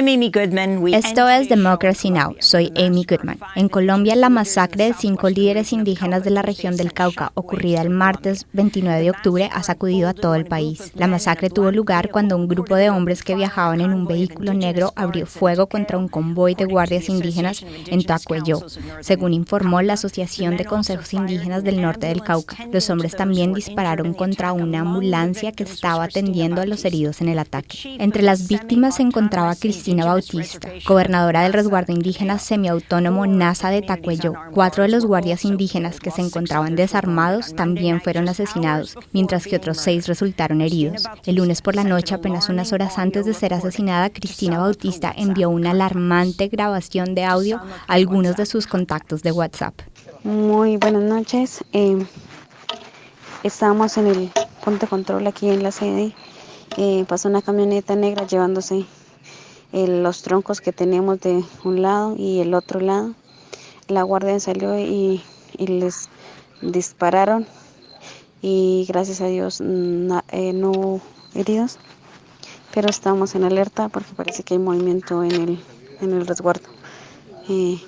Esto es Democracy Now! Soy Amy Goodman. En Colombia, la masacre de cinco líderes indígenas de la región del Cauca, ocurrida el martes 29 de octubre, ha sacudido a todo el país. La masacre tuvo lugar cuando un grupo de hombres que viajaban en un vehículo negro abrió fuego contra un convoy de guardias indígenas en Tacuello, según informó la Asociación de Consejos Indígenas del Norte del Cauca. Los hombres también dispararon contra una ambulancia que estaba atendiendo a los heridos en el ataque. Entre las víctimas se encontraba Cristina Bautista, gobernadora del resguardo indígena semiautónomo NASA de Tacuello. Cuatro de los guardias indígenas que se encontraban desarmados también fueron asesinados, mientras que otros seis resultaron heridos. El lunes por la noche, apenas unas horas antes de ser asesinada, Cristina Bautista envió una alarmante grabación de audio a algunos de sus contactos de WhatsApp. Muy buenas noches. Eh, estamos en el punto de control aquí en la sede. Eh, pasó una camioneta negra llevándose los troncos que tenemos de un lado y el otro lado. La guardia salió y, les dispararon y gracias a Dios eh, no heridos, pero estamos en alerta porque parece que hay movimiento en el, en el resguardo. Eh,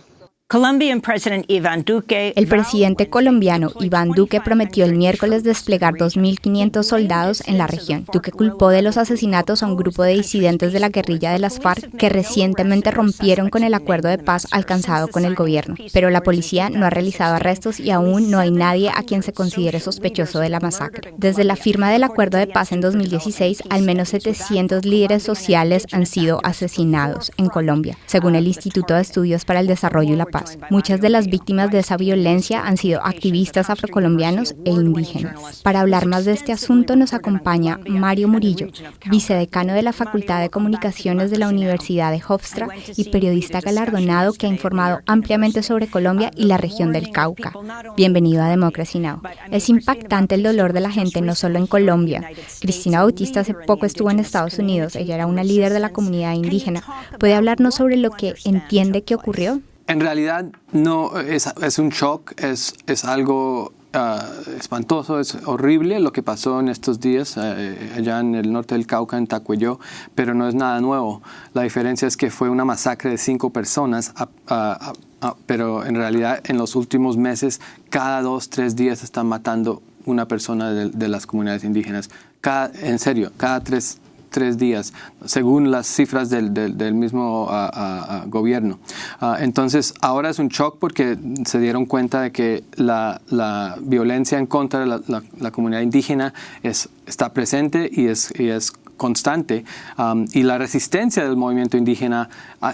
el presidente colombiano Iván Duque prometió el miércoles desplegar 2.500 soldados en la región. Duque culpó de los asesinatos a un grupo de disidentes de la guerrilla de las FARC que recientemente rompieron con el acuerdo de paz alcanzado con el gobierno. Pero la policía no ha realizado arrestos y aún no hay nadie a quien se considere sospechoso de la masacre. Desde la firma del acuerdo de paz en 2016, al menos 700 líderes sociales han sido asesinados en Colombia, según el Instituto de Estudios para el Desarrollo y la Paz. Muchas de las víctimas de esa violencia han sido activistas afrocolombianos e indígenas. Para hablar más de este asunto nos acompaña Mario Murillo, vicedecano de la Facultad de Comunicaciones de la Universidad de Hofstra y periodista galardonado que ha informado ampliamente sobre Colombia y la región del Cauca. Bienvenido a Democracy Now! Es impactante el dolor de la gente no solo en Colombia. Cristina Bautista hace poco estuvo en Estados Unidos. Ella era una líder de la comunidad indígena. ¿Puede hablarnos sobre lo que entiende que ocurrió? En realidad no es, es un shock, es, es algo ah, espantoso, es horrible lo que pasó en estos días eh, allá en el norte del Cauca, en Tacuello, pero no es nada nuevo. La diferencia es que fue una masacre de cinco personas, pero en realidad en los últimos meses, cada dos, tres días están matando una persona de, las comunidades indígenas. Cada, en serio, cada tres, tres días, según las cifras del, del, mismo ah, ah, gobierno. entonces, ahora es un shock porque se dieron cuenta de que la, violencia en contra de la, comunidad indígena es, está presente y es, y es constante y la resistencia del movimiento indígena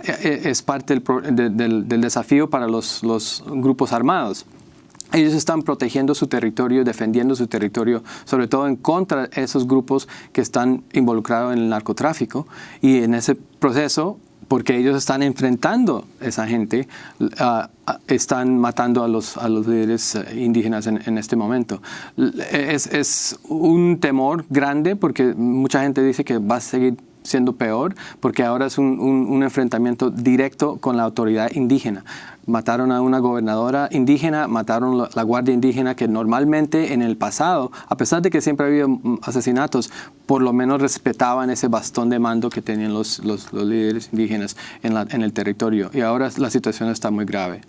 e, e, es parte del, del, desafío para los grupos armados. Ellos están protegiendo su territorio, defendiendo su territorio, sobre todo en contra de esos grupos que están involucrados en el narcotráfico. Y en ese proceso, porque ellos están enfrentando a esa gente, ah, están matando a los, a los líderes eh, indígenas en, este momento. Es, es un temor grande porque mucha gente dice que va a seguir siendo peor porque ahora es un, un, enfrentamiento directo con la autoridad indígena. Mataron a una gobernadora indígena, mataron la, guardia indígena que normalmente en el pasado, a pesar de que siempre ha habido mm, asesinatos, por lo menos respetaban ese bastón de mando que tenían los, los, los líderes indígenas en, la, en el territorio. Y ahora la situación está muy grave.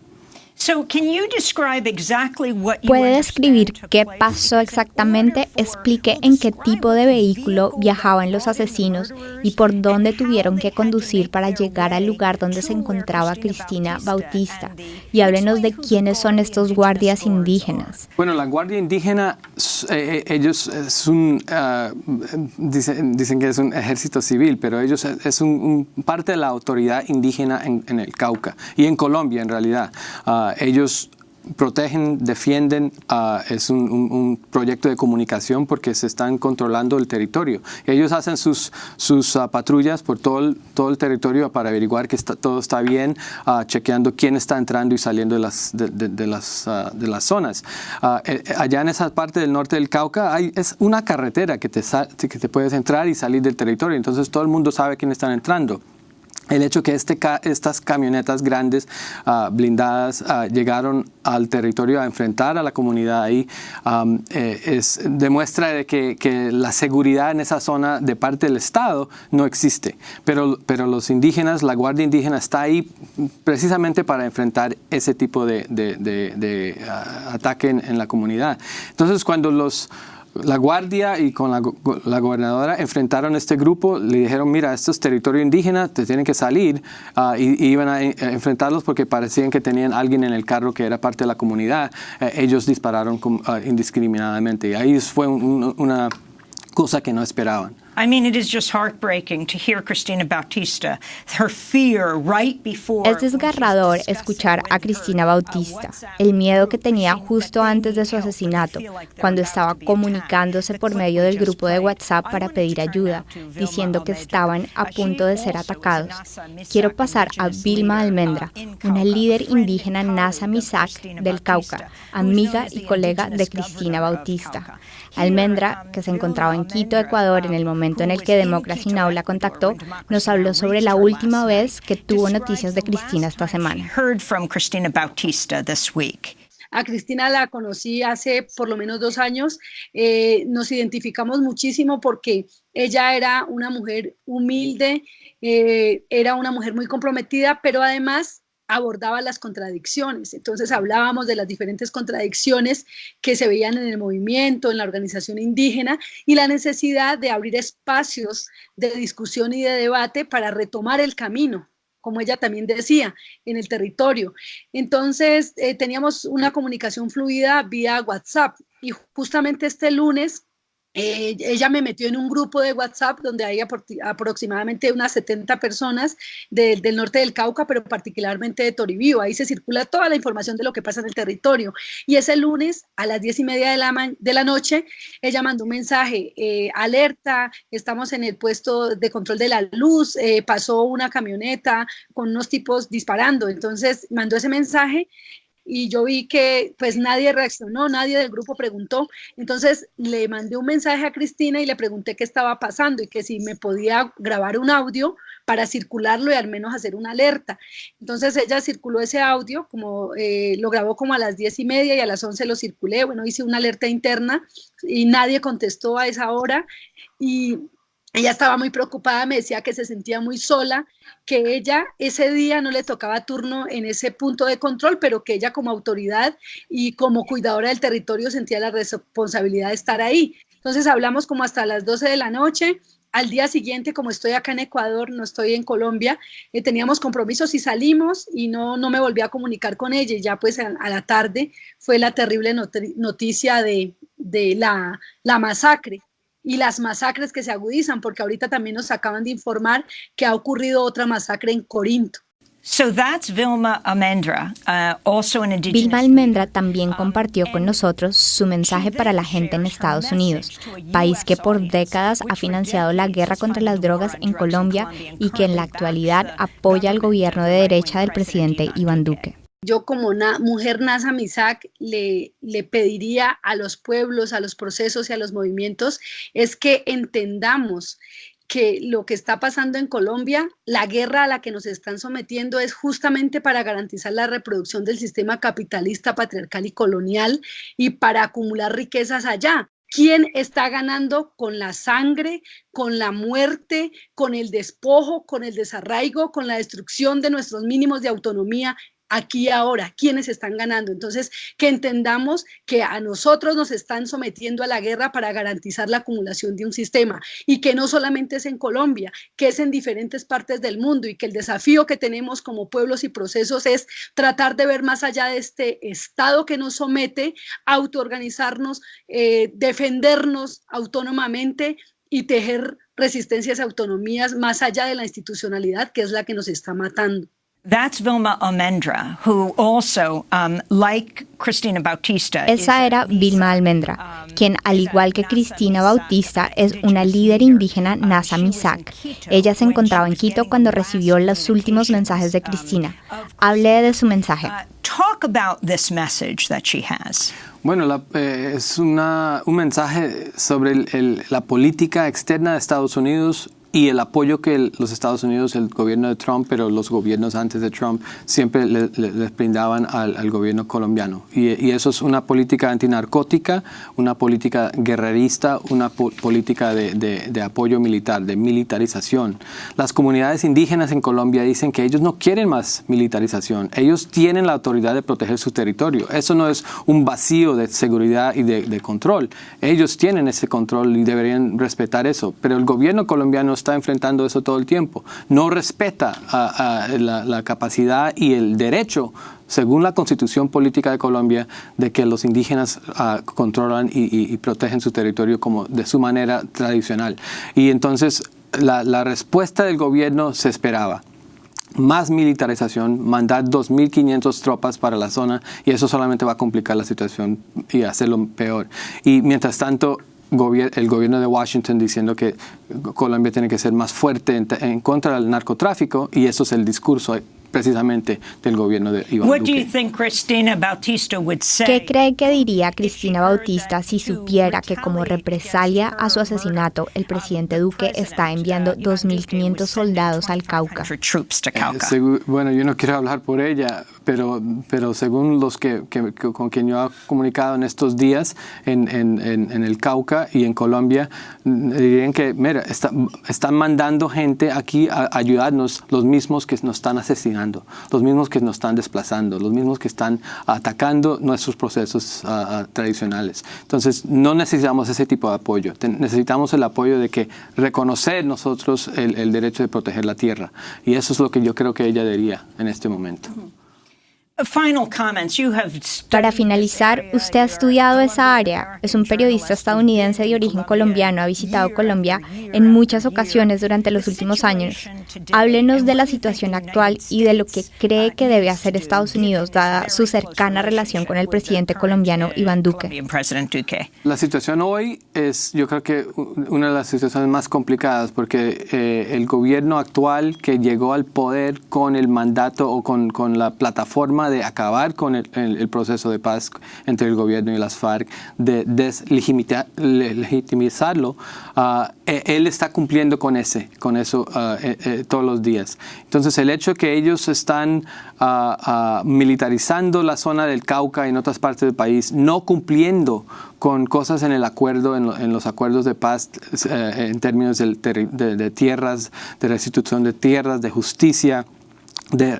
¿Puede describir qué pasó exactamente? Explique en qué tipo de vehículo viajaban los asesinos y por dónde tuvieron que conducir para llegar al lugar donde se encontraba Cristina Bautista. Y háblenos de quiénes son estos guardias indígenas. Bueno, la guardia indígena, eh, eh, ellos es un, ah, dicen, que es un ejército civil, pero ellos es un, parte de la autoridad indígena en, el Cauca y en Colombia en realidad. Ah, ellos protegen, defienden, ah, es un, proyecto de comunicación porque se están controlando el territorio. Ellos hacen sus, sus ah, patrullas por todo el, todo el territorio para averiguar que está, todo está bien, uh, chequeando quién está entrando y saliendo de las, de, las, de las zonas. Eh, allá en esa parte del norte del Cauca hay, es una carretera que te, que te puedes entrar y salir del territorio, entonces todo el mundo sabe quién están entrando. El hecho que este, estas camionetas grandes ah, blindadas ah, llegaron al territorio a enfrentar a la comunidad ahí eh, es, demuestra de que, que, la seguridad en esa zona de parte del Estado no existe. Pero, pero los indígenas, la Guardia Indígena está ahí precisamente para enfrentar ese tipo de, de, de, ah, ataque en, en la comunidad. Entonces cuando los la guardia y con la, gobernadora enfrentaron este grupo, le dijeron, mira, esto es territorio indígena, te tienen que salir, ah, y, iban a, enfrentarlos porque parecían que tenían alguien en el carro que era parte de la comunidad. Eh, ellos dispararon uh, indiscriminadamente y ahí fue una cosa que no esperaban. I mean, it is just heartbreaking to hear Cristina Bautista, her fear right before. Es desgarrador escuchar a Cristina Bautista, el miedo que tenía justo antes de su asesinato, cuando estaba comunicándose por medio del grupo de WhatsApp para pedir ayuda, diciendo que estaban a punto de ser atacados. Quiero pasar a Vilma Almendra, una líder indígena Nasa Misak del Cauca, amiga y colega de Cristina Bautista. Almendra, que se encontraba en Quito, Ecuador, en el momento en el que Democracy Now! la contactó, nos habló sobre la última vez que tuvo noticias de Cristina esta semana. A Cristina la conocí hace por lo menos dos años. Eh, nos identificamos muchísimo porque ella era una mujer humilde, eh, era una mujer muy comprometida, pero además abordaba las contradicciones. Entonces hablábamos de las diferentes contradicciones que se veían en el movimiento, en la organización indígena y la necesidad de abrir espacios de discusión y de debate para retomar el camino como ella también decía, en el territorio. Entonces, eh, teníamos una comunicación fluida vía WhatsApp y justamente este lunes eh, ella me metió en un grupo de WhatsApp donde hay aproximadamente unas 70 personas del norte del Cauca, pero particularmente de Toribío. Ahí se circula toda la información de lo que pasa en el territorio. Y ese lunes a las 10 y media de la, noche, ella mandó un mensaje, eh, alerta, estamos en el puesto de control de la luz, eh, pasó una camioneta con unos tipos disparando. Entonces mandó ese mensaje y yo vi que pues nadie reaccionó, nadie del grupo preguntó. Entonces le mandé un mensaje a Cristina y le pregunté qué estaba pasando y que si me podía grabar un audio para circularlo y al menos hacer una alerta. Entonces ella circuló ese audio, como eh, lo grabó como a las diez y media y a las once lo circulé. Bueno, hice una alerta interna y nadie contestó a esa hora y ella estaba muy preocupada, me decía que se sentía muy sola, que ella ese día no le tocaba turno en ese punto de control, pero que ella como autoridad y como cuidadora del territorio sentía la responsabilidad de estar ahí. Entonces hablamos como hasta las 12 de la noche. Al día siguiente, como estoy acá en Ecuador, no estoy en Colombia, eh, teníamos compromisos y salimos y no, no me volví a comunicar con ella. Y ya pues a, la tarde fue la terrible noticia de, de la, la masacre y las masacres que se agudizan, porque ahorita también nos acaban de informar que ha ocurrido otra masacre en Corinto. Vilma Almendra. Uh, Vilma Almendra también compartió con nosotros su mensaje para la gente en Estados Unidos, país que por décadas ha financiado la guerra contra las drogas en Colombia y que en la actualidad apoya al gobierno de derecha del presidente Iván Duque. Yo como mujer Nasa Misak le, le pediría a los pueblos, a los procesos y a los movimientos es que entendamos que lo que está pasando en Colombia, la guerra a la que nos están sometiendo es justamente para garantizar la reproducción del sistema capitalista, patriarcal y colonial y para acumular riquezas allá. ¿Quién está ganando con la sangre, con la muerte, con el despojo, con el desarraigo, con la destrucción de nuestros mínimos de autonomía? Aquí ahora, quiénes están ganando. Entonces, que entendamos que a nosotros nos están sometiendo a la guerra para garantizar la acumulación de un sistema y que no solamente es en Colombia, que es en diferentes partes del mundo y que el desafío que tenemos como pueblos y procesos es tratar de ver más allá de este Estado que nos somete, autoorganizarnos, eh, defendernos autónomamente y tejer resistencias autonomías más allá de la institucionalidad que es la que nos está matando. That's Vilma Almendra, who also, um, like Cristina Bautista. Esa era Vilma Almendra, um, quien, al igual que Cristina Bautista, es una líder indígena Nasa Misak. Ella se encontraba en Quito cuando recibió los últimos mensajes de Cristina. Hable de su mensaje. Uh, talk about this message that she has. Bueno, eh, es una, un mensaje sobre el, la política externa de Estados Unidos y el apoyo que los Estados Unidos, el gobierno de Trump, pero los gobiernos antes de Trump, siempre les brindaban al, gobierno colombiano. Y, eso es una política antinarcótica, una política guerrerista, una política de, de, apoyo militar, de militarización. Las comunidades indígenas en Colombia dicen que ellos no quieren más militarización, ellos tienen la autoridad de proteger su territorio. Eso no es un vacío de seguridad y de, control. Ellos tienen ese control y deberían respetar eso. Pero el gobierno colombiano está enfrentando eso todo el tiempo. No respeta la, capacidad y el derecho según la constitución política de Colombia, de que los indígenas ah, controlan y, protegen su territorio como de su manera tradicional. Y entonces la, la respuesta del gobierno se esperaba más militarización, mandar 2.500 tropas para la zona y eso solamente va a complicar la situación y hacerlo peor. Y mientras tanto, el gobierno de Washington diciendo que Colombia tiene que ser más fuerte en, en contra del narcotráfico y eso es el discurso precisamente del gobierno de Iván Duque. ¿Qué cree que diría Cristina Bautista si supiera que como represalia a su asesinato, el presidente Duque está enviando 2.500 soldados al Cauca? Eh, bueno, yo no quiero hablar por ella, pero, pero según los que, con quien yo he comunicado en estos días en, en, en, el Cauca y en Colombia, dirían que, mira, están mandando gente aquí a ayudarnos, los mismos que nos están asesinando, los mismos que nos están desplazando, los mismos que están atacando nuestros procesos ah, tradicionales. Entonces, no necesitamos ese tipo de apoyo, necesitamos el apoyo de que reconocer nosotros el, el derecho de proteger la tierra. Y eso es lo que yo creo que ella diría en este momento. Para finalizar, usted ha estudiado esa área. Es un periodista estadounidense de origen colombiano. Ha visitado Colombia en muchas ocasiones durante los últimos años. Háblenos de la situación actual y de lo que cree que debe hacer Estados Unidos, dada su cercana relación con el presidente colombiano Iván Duque. La situación hoy es, yo creo que una de las situaciones más complicadas, porque eh, el gobierno actual que llegó al poder con el mandato o con, con la plataforma de acabar con el, proceso de paz entre el gobierno y las FARC, de deslegitimizarlo, ah, e, él está cumpliendo con, ese, con eso ah, eh, eh, todos los días. Entonces el hecho que ellos están ah, militarizando la zona del Cauca y en otras partes del país, no cumpliendo con cosas en el acuerdo, en, los acuerdos de paz eh, en términos de, de tierras, de restitución de tierras, de justicia, de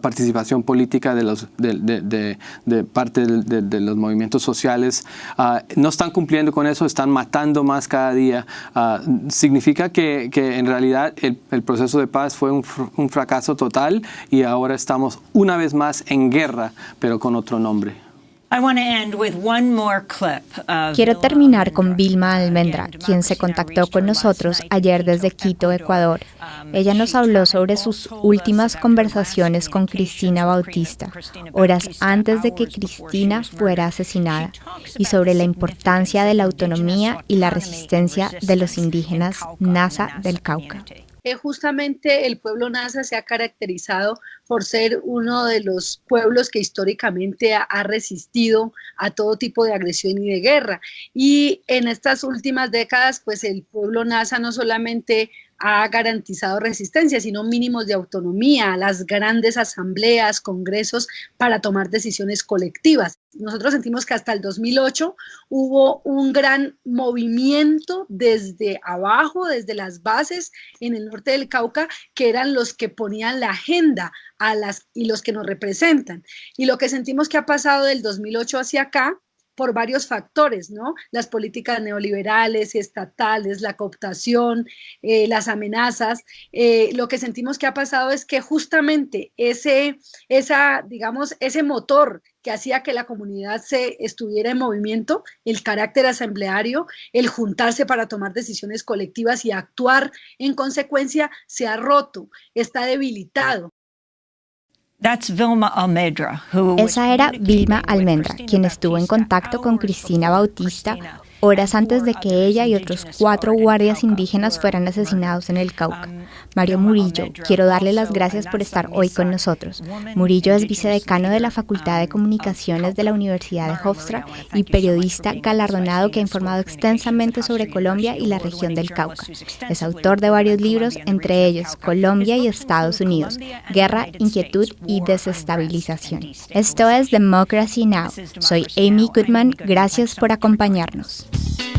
participación política de, los, de, de, parte de, los movimientos sociales, ah, no están cumpliendo con eso, están matando más cada día. Ah, significa que, que, en realidad el, el, proceso de paz fue un, un fracaso total y ahora estamos una vez más en guerra, pero con otro nombre. Quiero terminar con Vilma Almendra, quien se contactó con nosotros ayer desde Quito, Ecuador. Um, Ella nos habló sobre sus últimas conversaciones con Cristina Bautista, horas antes de que Cristina fuera asesinada, y sobre la importancia de la autonomía y la resistencia de los indígenas NASA del Cauca justamente el pueblo Nasa se ha caracterizado por ser uno de los pueblos que históricamente ha, resistido a todo tipo de agresión y de guerra. Y en estas últimas décadas, pues el pueblo Nasa no solamente ha garantizado resistencia, sino mínimos de autonomía, las grandes asambleas, congresos para tomar decisiones colectivas. Nosotros sentimos que hasta el 2008 hubo un gran movimiento desde abajo, desde las bases en el norte del Cauca, que eran los que ponían la agenda a las, y los que nos representan. Y lo que sentimos que ha pasado del 2008 hacia acá por varios factores, ¿no? Las políticas neoliberales estatales, la cooptación, eh, las amenazas. Eh, lo que sentimos que ha pasado es que justamente ese, esa, digamos, ese motor que hacía que la comunidad se estuviera en movimiento, el carácter asambleario, el juntarse para tomar decisiones colectivas y actuar en consecuencia, se ha roto, está debilitado. Esa era Vilma Almendra, quien estuvo en contacto con Cristina Bautista horas antes de que ella y otros cuatro guardias indígenas fueran asesinados en el Cauca. Mario Murillo, quiero darle las gracias por estar hoy con nosotros. Murillo es vicedecano de la Facultad de Comunicaciones de la Universidad de Hofstra y periodista galardonado que ha informado extensamente sobre Colombia y la región del Cauca. Es autor de varios libros, entre ellos Colombia y Estados Unidos, Guerra, Inquietud y Desestabilización. Esto es Democracy Now! Soy Amy Goodman, gracias por acompañarnos. Thank you.